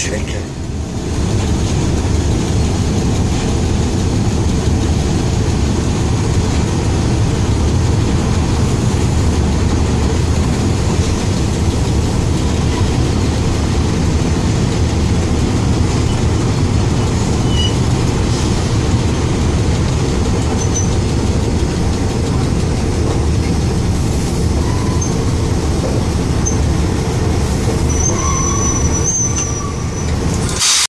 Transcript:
sürekli.